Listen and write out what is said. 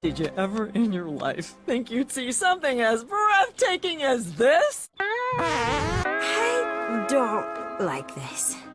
Did you ever in your life think you'd see something as breathtaking as this? I don't like this.